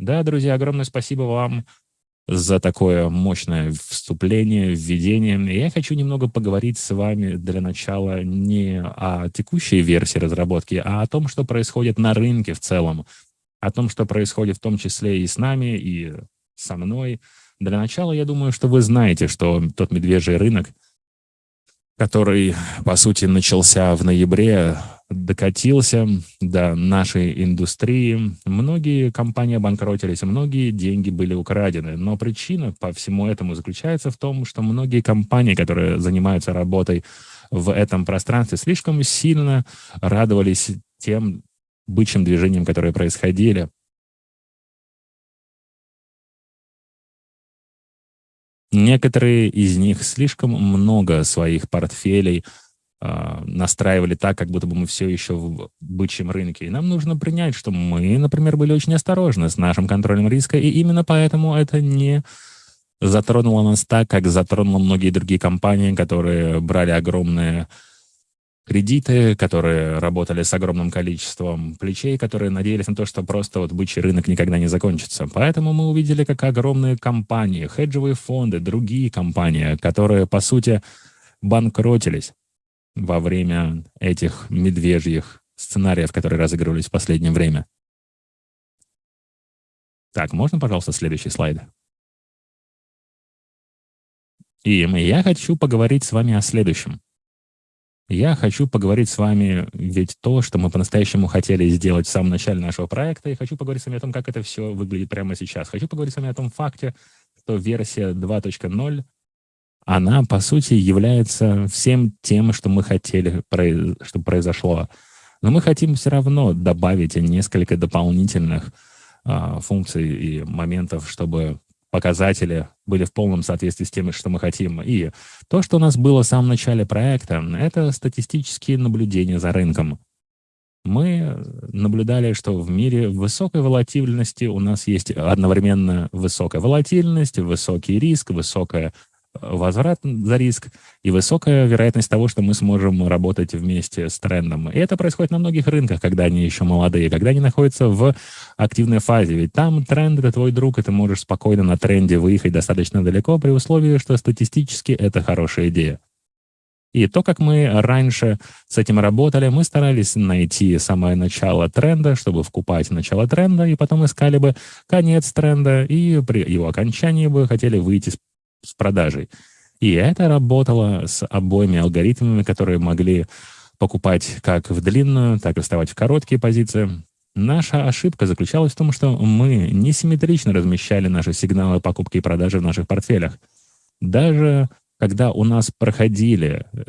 Да, друзья, огромное спасибо вам за такое мощное вступление, введение. Я хочу немного поговорить с вами для начала не о текущей версии разработки, а о том, что происходит на рынке в целом, о том, что происходит в том числе и с нами, и со мной. Для начала, я думаю, что вы знаете, что тот медвежий рынок, который, по сути, начался в ноябре, докатился до нашей индустрии. Многие компании обанкротились, многие деньги были украдены. Но причина по всему этому заключается в том, что многие компании, которые занимаются работой в этом пространстве, слишком сильно радовались тем бычьим движениям, которые происходили. Некоторые из них слишком много своих портфелей э, настраивали так, как будто бы мы все еще в бычьем рынке. И нам нужно принять, что мы, например, были очень осторожны с нашим контролем риска, и именно поэтому это не затронуло нас так, как затронуло многие другие компании, которые брали огромные кредиты, которые работали с огромным количеством плечей, которые надеялись на то, что просто вот бычий рынок никогда не закончится. Поэтому мы увидели, как огромные компании, хеджевые фонды, другие компании, которые, по сути, банкротились во время этих медвежьих сценариев, которые разыгрывались в последнее время. Так, можно, пожалуйста, следующий слайд? И я хочу поговорить с вами о следующем. Я хочу поговорить с вами ведь то, что мы по-настоящему хотели сделать в самом начале нашего проекта, и хочу поговорить с вами о том, как это все выглядит прямо сейчас. Хочу поговорить с вами о том факте, что версия 2.0, она, по сути, является всем тем, что мы хотели, чтобы произошло. Но мы хотим все равно добавить несколько дополнительных а, функций и моментов, чтобы показатели были в полном соответствии с тем, что мы хотим. И то, что у нас было в самом начале проекта, это статистические наблюдения за рынком. Мы наблюдали, что в мире высокой волатильности у нас есть одновременно высокая волатильность, высокий риск, высокая возврат за риск и высокая вероятность того, что мы сможем работать вместе с трендом. И это происходит на многих рынках, когда они еще молодые, когда они находятся в активной фазе. Ведь там тренд — это твой друг, и ты можешь спокойно на тренде выехать достаточно далеко при условии, что статистически это хорошая идея. И то, как мы раньше с этим работали, мы старались найти самое начало тренда, чтобы вкупать начало тренда, и потом искали бы конец тренда, и при его окончании бы хотели выйти с продажей. И это работало с обоими алгоритмами, которые могли покупать как в длинную, так и вставать в короткие позиции. Наша ошибка заключалась в том, что мы несимметрично размещали наши сигналы покупки и продажи в наших портфелях. Даже когда у нас проходили э,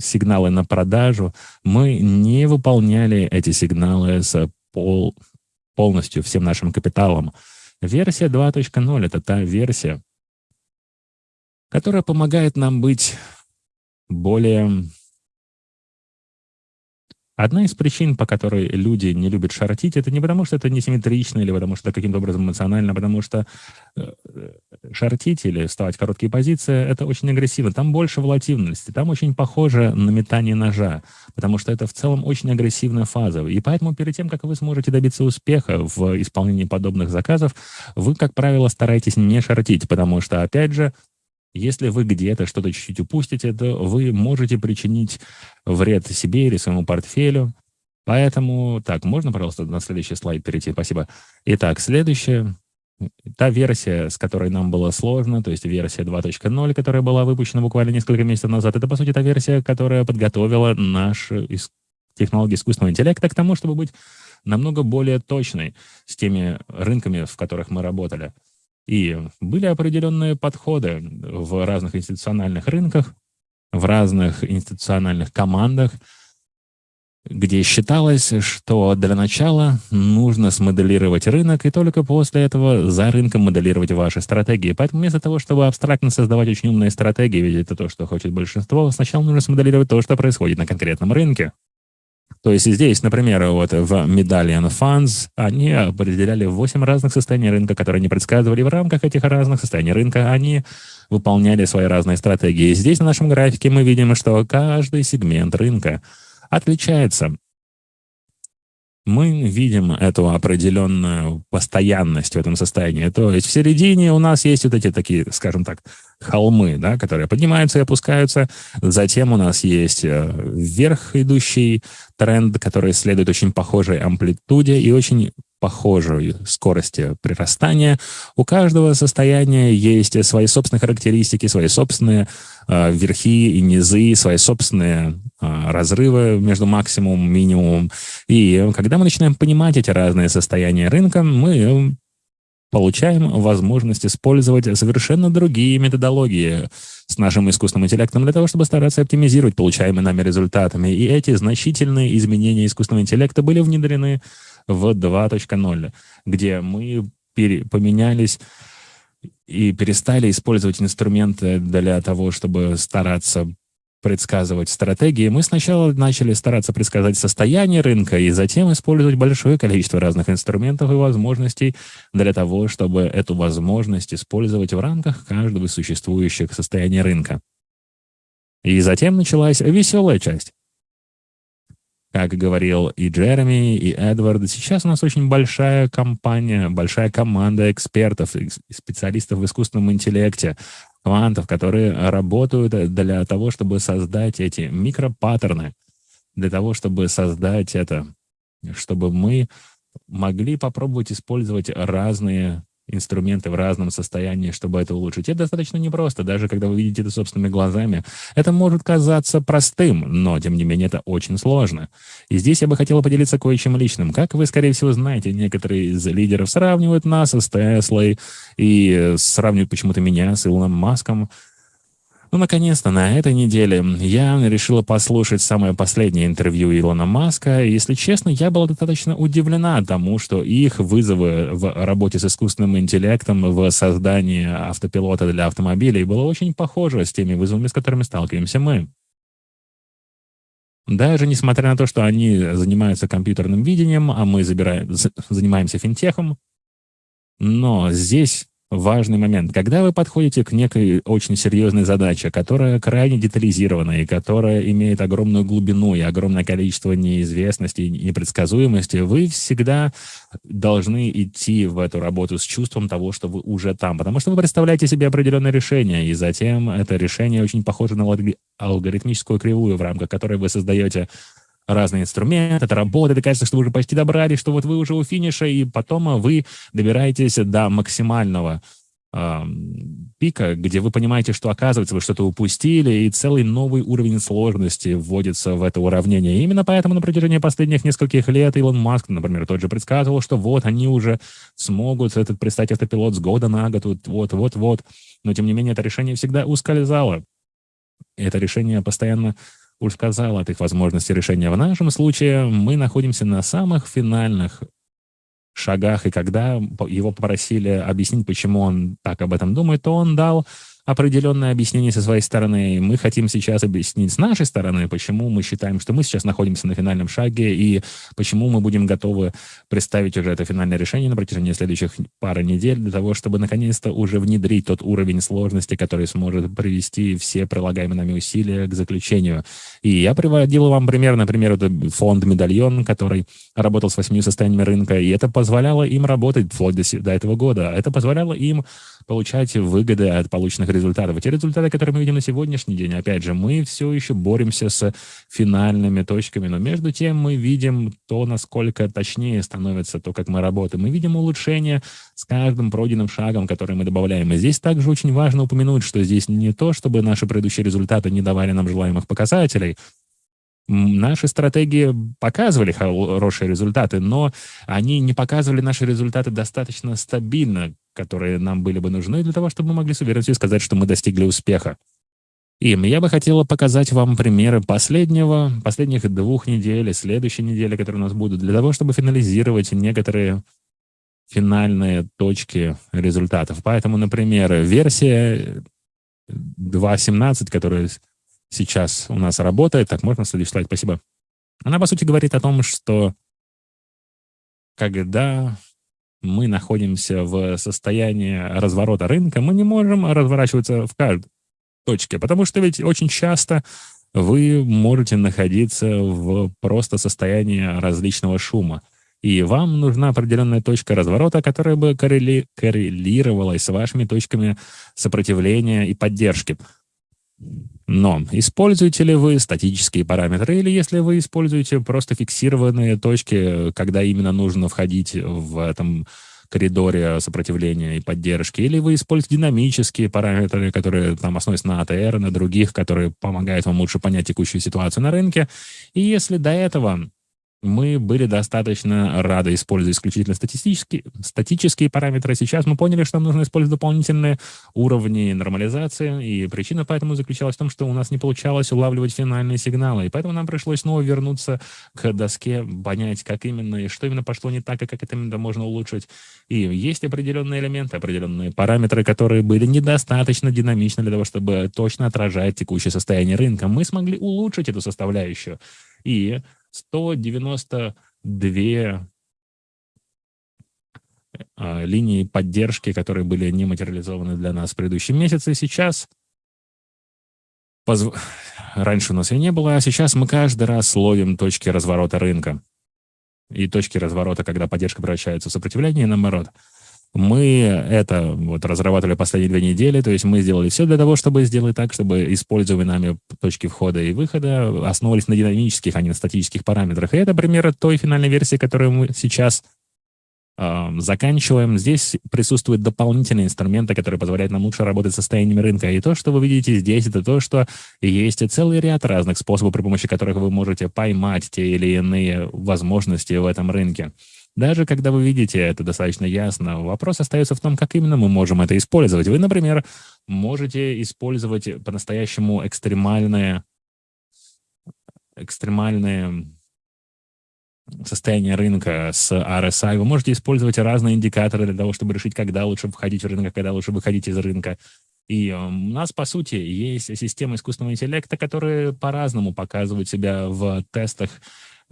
сигналы на продажу, мы не выполняли эти сигналы с пол, полностью всем нашим капиталом. Версия 2.0 — это та версия, которая помогает нам быть более... Одна из причин, по которой люди не любят шортить, это не потому, что это несимметрично или потому, что каким-то образом эмоционально, а потому что э, шортить или вставать в короткие позиции — это очень агрессивно. Там больше волатильности, там очень похоже на метание ножа, потому что это в целом очень агрессивная фаза. И поэтому перед тем, как вы сможете добиться успеха в исполнении подобных заказов, вы, как правило, стараетесь не шортить, потому что, опять же, если вы где-то что-то чуть-чуть упустите, то вы можете причинить вред себе или своему портфелю. Поэтому, так, можно, пожалуйста, на следующий слайд перейти? Спасибо. Итак, следующая. Та версия, с которой нам было сложно, то есть версия 2.0, которая была выпущена буквально несколько месяцев назад, это, по сути, та версия, которая подготовила наш технологии искусственного интеллекта к тому, чтобы быть намного более точной с теми рынками, в которых мы работали. И были определенные подходы в разных институциональных рынках, в разных институциональных командах, где считалось, что для начала нужно смоделировать рынок, и только после этого за рынком моделировать ваши стратегии. Поэтому вместо того, чтобы абстрактно создавать очень умные стратегии, ведь это то, что хочет большинство, сначала нужно смоделировать то, что происходит на конкретном рынке. То есть здесь, например, вот в Medallion Funds они определяли 8 разных состояний рынка, которые они предсказывали. В рамках этих разных состояний рынка они выполняли свои разные стратегии. Здесь на нашем графике мы видим, что каждый сегмент рынка отличается мы видим эту определенную постоянность в этом состоянии. То есть в середине у нас есть вот эти такие, скажем так, холмы, да, которые поднимаются и опускаются. Затем у нас есть э, вверх идущий тренд, который следует очень похожей амплитуде и очень похожей скорости прирастания. У каждого состояния есть свои собственные характеристики, свои собственные э, верхи и низы, свои собственные э, разрывы между максимумом и минимумом. И когда мы начинаем понимать эти разные состояния рынка, мы получаем возможность использовать совершенно другие методологии с нашим искусственным интеллектом для того, чтобы стараться оптимизировать получаемые нами результатами. И эти значительные изменения искусственного интеллекта были внедрены в 2.0, где мы поменялись и перестали использовать инструменты для того, чтобы стараться предсказывать стратегии, мы сначала начали стараться предсказать состояние рынка и затем использовать большое количество разных инструментов и возможностей для того, чтобы эту возможность использовать в рамках каждого из существующих состояний рынка. И затем началась веселая часть. Как говорил и Джереми, и Эдвард, сейчас у нас очень большая компания, большая команда экспертов специалистов в искусственном интеллекте, квантов, которые работают для того, чтобы создать эти микропаттерны, для того, чтобы создать это, чтобы мы могли попробовать использовать разные инструменты в разном состоянии, чтобы это улучшить. Это достаточно непросто, даже когда вы видите это собственными глазами. Это может казаться простым, но, тем не менее, это очень сложно. И здесь я бы хотел поделиться кое-чем личным. Как вы, скорее всего, знаете, некоторые из лидеров сравнивают нас с Теслой и сравнивают почему-то меня с Илоном Маском. Ну, наконец-то, на этой неделе я решила послушать самое последнее интервью Илона Маска. И, если честно, я была достаточно удивлена тому, что их вызовы в работе с искусственным интеллектом в создании автопилота для автомобилей было очень похоже с теми вызовами, с которыми сталкиваемся мы. Даже несмотря на то, что они занимаются компьютерным видением, а мы забираем, занимаемся финтехом, но здесь важный момент. Когда вы подходите к некой очень серьезной задаче, которая крайне детализирована и которая имеет огромную глубину и огромное количество неизвестности и непредсказуемости, вы всегда должны идти в эту работу с чувством того, что вы уже там, потому что вы представляете себе определенное решение, и затем это решение очень похоже на алгоритмическую кривую, в рамках которой вы создаете разные инструменты, это работает, и кажется, что вы уже почти добрались, что вот вы уже у финиша, и потом вы добираетесь до максимального э, пика, где вы понимаете, что, оказывается, вы что-то упустили, и целый новый уровень сложности вводится в это уравнение. И именно поэтому на протяжении последних нескольких лет Илон Маск, например, тот же предсказывал, что вот они уже смогут этот представить автопилот с года на год, вот-вот-вот. Но, тем не менее, это решение всегда ускользало. Это решение постоянно сказал от их возможности решения. В нашем случае мы находимся на самых финальных шагах, и когда его попросили объяснить, почему он так об этом думает, то он дал определенное объяснение со своей стороны. Мы хотим сейчас объяснить с нашей стороны, почему мы считаем, что мы сейчас находимся на финальном шаге, и почему мы будем готовы представить уже это финальное решение на протяжении следующих пары недель для того, чтобы наконец-то уже внедрить тот уровень сложности, который сможет привести все прилагаемые нами усилия к заключению. И я приводил вам пример, например, это фонд «Медальон», который работал с восьми состояниями рынка, и это позволяло им работать вплоть до, до этого года. Это позволяло им получать выгоды от полученных результатов. И те результаты, которые мы видим на сегодняшний день, опять же, мы все еще боремся с финальными точками, но между тем мы видим то, насколько точнее становится то, как мы работаем. Мы видим улучшение с каждым пройденным шагом, который мы добавляем. И здесь также очень важно упомянуть, что здесь не то, чтобы наши предыдущие результаты не давали нам желаемых показателей, Наши стратегии показывали хорошие результаты, но они не показывали наши результаты достаточно стабильно, которые нам были бы нужны для того, чтобы мы могли с уверенностью сказать, что мы достигли успеха. И я бы хотела показать вам примеры последнего, последних двух недель и следующей недели, которые у нас будут, для того, чтобы финализировать некоторые финальные точки результатов. Поэтому, например, версия 2.17, которая сейчас у нас работает. Так, можно следующий слайд? Спасибо. Она, по сути, говорит о том, что когда мы находимся в состоянии разворота рынка, мы не можем разворачиваться в каждой точке, потому что ведь очень часто вы можете находиться в просто состоянии различного шума. И вам нужна определенная точка разворота, которая бы коррели... коррелировалась с вашими точками сопротивления и поддержки. Но используете ли вы статические параметры, или если вы используете просто фиксированные точки, когда именно нужно входить в этом коридоре сопротивления и поддержки, или вы используете динамические параметры, которые там основываются на АТР, на других, которые помогают вам лучше понять текущую ситуацию на рынке. И если до этого мы были достаточно рады использовать исключительно статистические, статические параметры. Сейчас мы поняли, что нам нужно использовать дополнительные уровни нормализации, и причина поэтому заключалась в том, что у нас не получалось улавливать финальные сигналы, и поэтому нам пришлось снова вернуться к доске, понять, как именно и что именно пошло не так, и как это именно можно улучшить. И есть определенные элементы, определенные параметры, которые были недостаточно динамичны для того, чтобы точно отражать текущее состояние рынка. Мы смогли улучшить эту составляющую. И 192 а, линии поддержки, которые были не материализованы для нас в предыдущем месяце. Сейчас позв... раньше у нас и не было, а сейчас мы каждый раз ловим точки разворота рынка. И точки разворота, когда поддержка превращается в сопротивление, наоборот – мы это вот разрабатывали последние две недели, то есть мы сделали все для того, чтобы сделать так, чтобы используемые нами точки входа и выхода основывались на динамических, а не на статических параметрах. И это пример той финальной версии, которую мы сейчас э, заканчиваем. Здесь присутствуют дополнительные инструменты, которые позволяют нам лучше работать с состояниями рынка. И то, что вы видите здесь, это то, что есть целый ряд разных способов, при помощи которых вы можете поймать те или иные возможности в этом рынке. Даже когда вы видите это достаточно ясно, вопрос остается в том, как именно мы можем это использовать. Вы, например, можете использовать по-настоящему экстремальные, экстремальные состояние рынка с RSI. Вы можете использовать разные индикаторы для того, чтобы решить, когда лучше входить в рынок, когда лучше выходить из рынка. И у нас, по сути, есть система искусственного интеллекта, которая по-разному показывает себя в тестах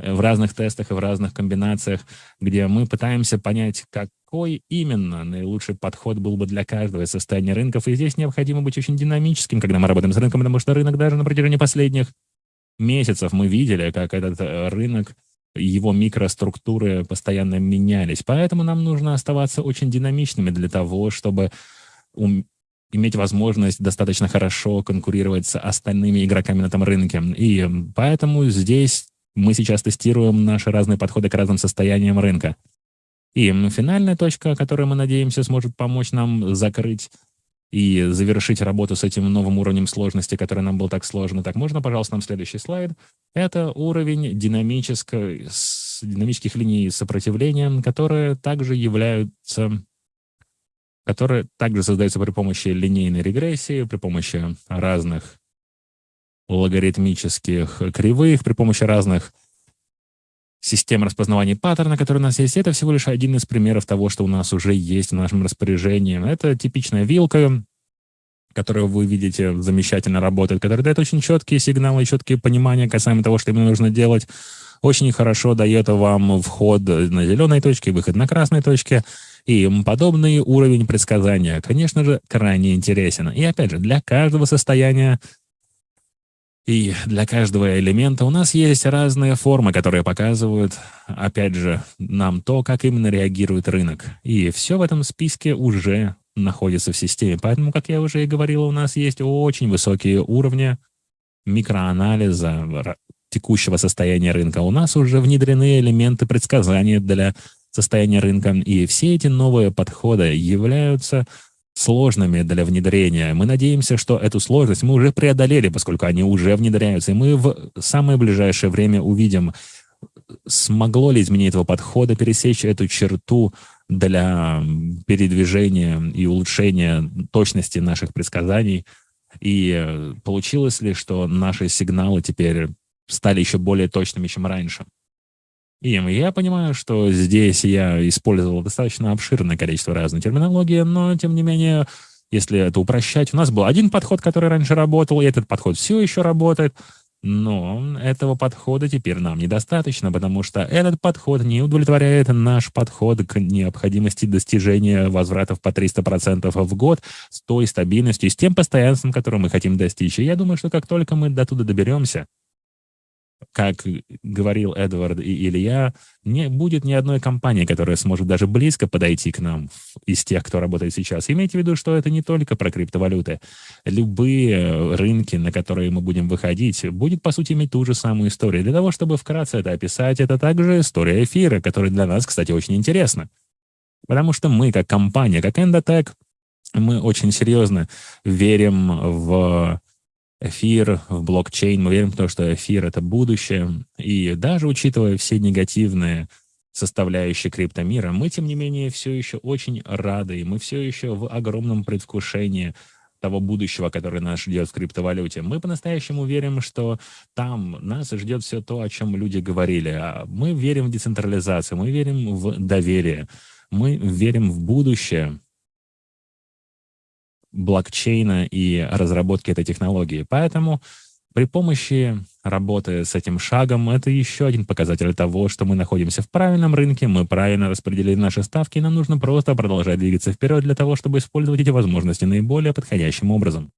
в разных тестах и в разных комбинациях, где мы пытаемся понять, какой именно наилучший подход был бы для каждого состояния рынков. И здесь необходимо быть очень динамическим, когда мы работаем с рынком, потому что рынок даже на протяжении последних месяцев мы видели, как этот э, рынок его микроструктуры постоянно менялись. Поэтому нам нужно оставаться очень динамичными для того, чтобы иметь возможность достаточно хорошо конкурировать с остальными игроками на этом рынке. И поэтому здесь мы сейчас тестируем наши разные подходы к разным состояниям рынка. И финальная точка, которая, мы надеемся, сможет помочь нам закрыть и завершить работу с этим новым уровнем сложности, который нам был так сложно. Так, можно, пожалуйста, нам следующий слайд? Это уровень динамической, динамических линий сопротивления, которые также являются которые также создаются при помощи линейной регрессии, при помощи разных логарифмических кривых при помощи разных систем распознавания паттерна, которые у нас есть, это всего лишь один из примеров того, что у нас уже есть в нашем распоряжении. Это типичная вилка, которую вы видите, замечательно работает, которая дает очень четкие сигналы, четкие понимания касаемо того, что именно нужно делать. Очень хорошо дает вам вход на зеленой точке, выход на красной точке. И подобный уровень предсказания, конечно же, крайне интересен. И опять же, для каждого состояния и для каждого элемента у нас есть разные формы, которые показывают, опять же, нам то, как именно реагирует рынок. И все в этом списке уже находится в системе. Поэтому, как я уже и говорил, у нас есть очень высокие уровни микроанализа текущего состояния рынка. У нас уже внедрены элементы предсказания для состояния рынка. И все эти новые подходы являются сложными для внедрения. Мы надеемся, что эту сложность мы уже преодолели, поскольку они уже внедряются, и мы в самое ближайшее время увидим, смогло ли изменение этого подхода пересечь эту черту для передвижения и улучшения точности наших предсказаний, и получилось ли, что наши сигналы теперь стали еще более точными, чем раньше. И я понимаю, что здесь я использовал достаточно обширное количество разной терминологии, но, тем не менее, если это упрощать, у нас был один подход, который раньше работал, и этот подход все еще работает, но этого подхода теперь нам недостаточно, потому что этот подход не удовлетворяет наш подход к необходимости достижения возвратов по 300% в год с той стабильностью с тем постоянством, которое мы хотим достичь. И я думаю, что как только мы до туда доберемся, как говорил Эдвард и Илья, не будет ни одной компании, которая сможет даже близко подойти к нам из тех, кто работает сейчас. Имейте в виду, что это не только про криптовалюты. Любые рынки, на которые мы будем выходить, будет, по сути, иметь ту же самую историю. Для того, чтобы вкратце это описать, это также история эфира, которая для нас, кстати, очень интересна. Потому что мы, как компания, как Endotech, мы очень серьезно верим в эфир, в блокчейн. Мы верим в то, что эфир — это будущее. И даже учитывая все негативные составляющие криптомира, мы, тем не менее, все еще очень рады, и мы все еще в огромном предвкушении того будущего, которое нас ждет в криптовалюте. Мы по-настоящему верим, что там нас ждет все то, о чем люди говорили. А мы верим в децентрализацию, мы верим в доверие, мы верим в будущее, блокчейна и разработки этой технологии. Поэтому при помощи работы с этим шагом это еще один показатель того, что мы находимся в правильном рынке, мы правильно распределили наши ставки, и нам нужно просто продолжать двигаться вперед для того, чтобы использовать эти возможности наиболее подходящим образом.